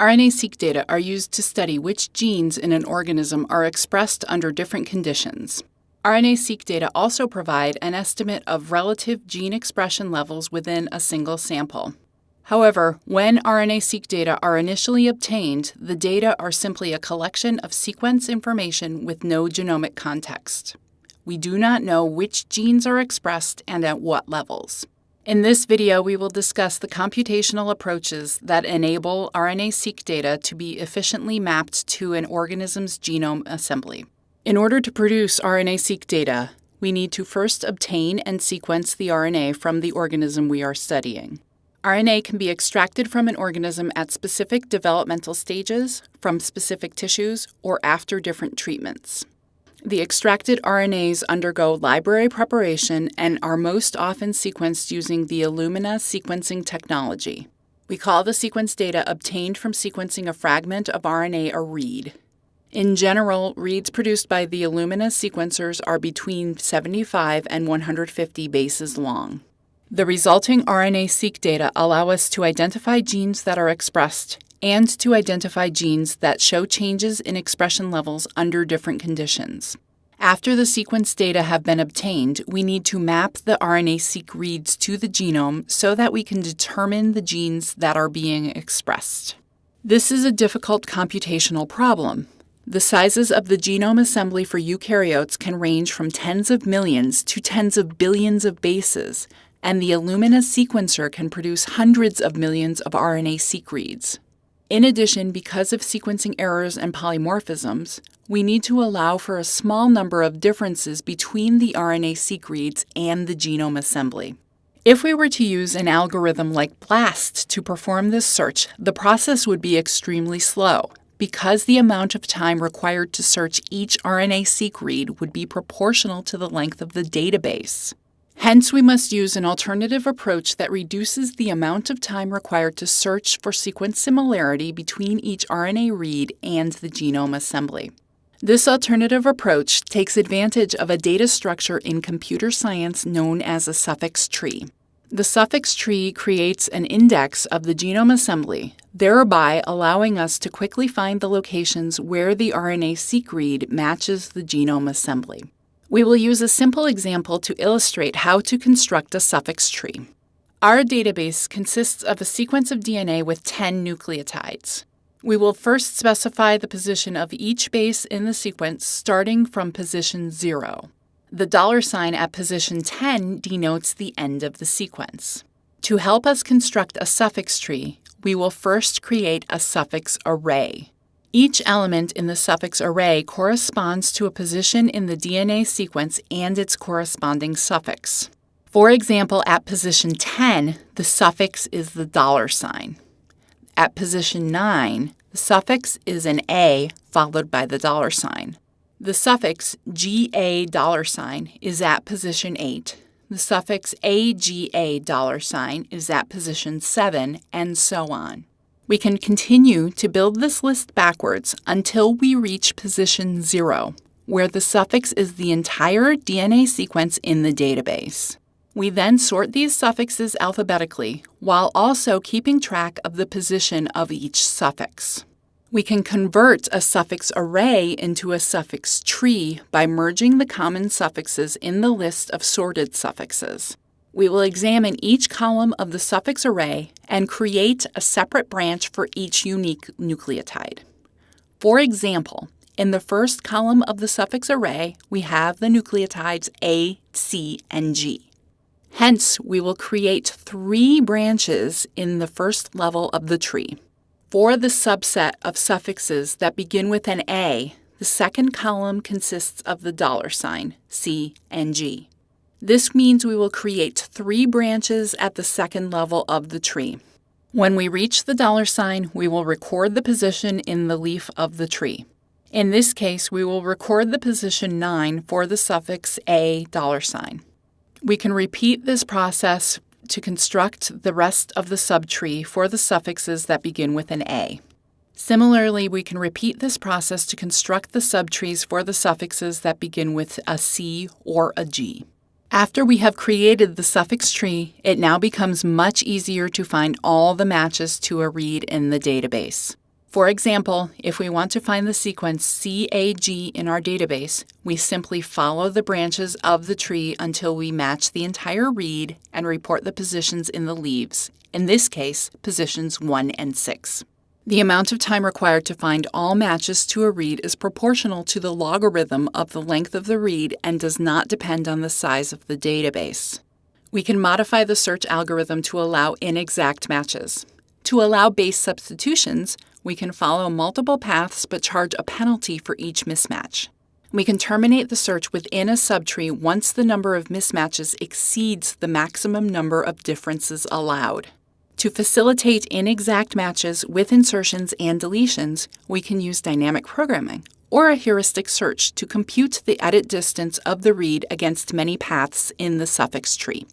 RNA-seq data are used to study which genes in an organism are expressed under different conditions. RNA-seq data also provide an estimate of relative gene expression levels within a single sample. However, when RNA-seq data are initially obtained, the data are simply a collection of sequence information with no genomic context. We do not know which genes are expressed and at what levels. In this video, we will discuss the computational approaches that enable RNA-seq data to be efficiently mapped to an organism's genome assembly. In order to produce RNA-seq data, we need to first obtain and sequence the RNA from the organism we are studying. RNA can be extracted from an organism at specific developmental stages, from specific tissues, or after different treatments. The extracted RNAs undergo library preparation and are most often sequenced using the Illumina sequencing technology. We call the sequence data obtained from sequencing a fragment of RNA a read. In general, reads produced by the Illumina sequencers are between 75 and 150 bases long. The resulting RNA-seq data allow us to identify genes that are expressed and to identify genes that show changes in expression levels under different conditions. After the sequence data have been obtained, we need to map the RNA-seq reads to the genome so that we can determine the genes that are being expressed. This is a difficult computational problem. The sizes of the genome assembly for eukaryotes can range from tens of millions to tens of billions of bases, and the Illumina sequencer can produce hundreds of millions of RNA-seq reads. In addition, because of sequencing errors and polymorphisms, we need to allow for a small number of differences between the RNA-seq reads and the genome assembly. If we were to use an algorithm like BLAST to perform this search, the process would be extremely slow, because the amount of time required to search each RNA-seq read would be proportional to the length of the database. Hence, we must use an alternative approach that reduces the amount of time required to search for sequence similarity between each RNA read and the genome assembly. This alternative approach takes advantage of a data structure in computer science known as a suffix tree. The suffix tree creates an index of the genome assembly, thereby allowing us to quickly find the locations where the RNA-seq read matches the genome assembly. We will use a simple example to illustrate how to construct a suffix tree. Our database consists of a sequence of DNA with 10 nucleotides. We will first specify the position of each base in the sequence starting from position 0. The dollar sign at position 10 denotes the end of the sequence. To help us construct a suffix tree, we will first create a suffix array. Each element in the suffix array corresponds to a position in the DNA sequence and its corresponding suffix. For example, at position 10, the suffix is the dollar sign. At position 9, the suffix is an A followed by the dollar sign. The suffix GA dollar sign is at position 8. The suffix AGA dollar sign is at position 7, and so on. We can continue to build this list backwards until we reach position 0, where the suffix is the entire DNA sequence in the database. We then sort these suffixes alphabetically while also keeping track of the position of each suffix. We can convert a suffix array into a suffix tree by merging the common suffixes in the list of sorted suffixes. We will examine each column of the suffix array and create a separate branch for each unique nucleotide. For example, in the first column of the suffix array, we have the nucleotides A, C, and G. Hence, we will create three branches in the first level of the tree. For the subset of suffixes that begin with an A, the second column consists of the dollar sign, C and G. This means we will create three branches at the second level of the tree. When we reach the dollar sign, we will record the position in the leaf of the tree. In this case, we will record the position 9 for the suffix a dollar sign. We can repeat this process to construct the rest of the subtree for the suffixes that begin with an A. Similarly, we can repeat this process to construct the subtrees for the suffixes that begin with a C or a G. After we have created the suffix tree, it now becomes much easier to find all the matches to a read in the database. For example, if we want to find the sequence CAG in our database, we simply follow the branches of the tree until we match the entire read and report the positions in the leaves, in this case, positions 1 and 6. The amount of time required to find all matches to a read is proportional to the logarithm of the length of the read and does not depend on the size of the database. We can modify the search algorithm to allow inexact matches. To allow base substitutions, we can follow multiple paths but charge a penalty for each mismatch. We can terminate the search within a subtree once the number of mismatches exceeds the maximum number of differences allowed. To facilitate inexact matches with insertions and deletions, we can use dynamic programming or a heuristic search to compute the edit distance of the read against many paths in the suffix tree.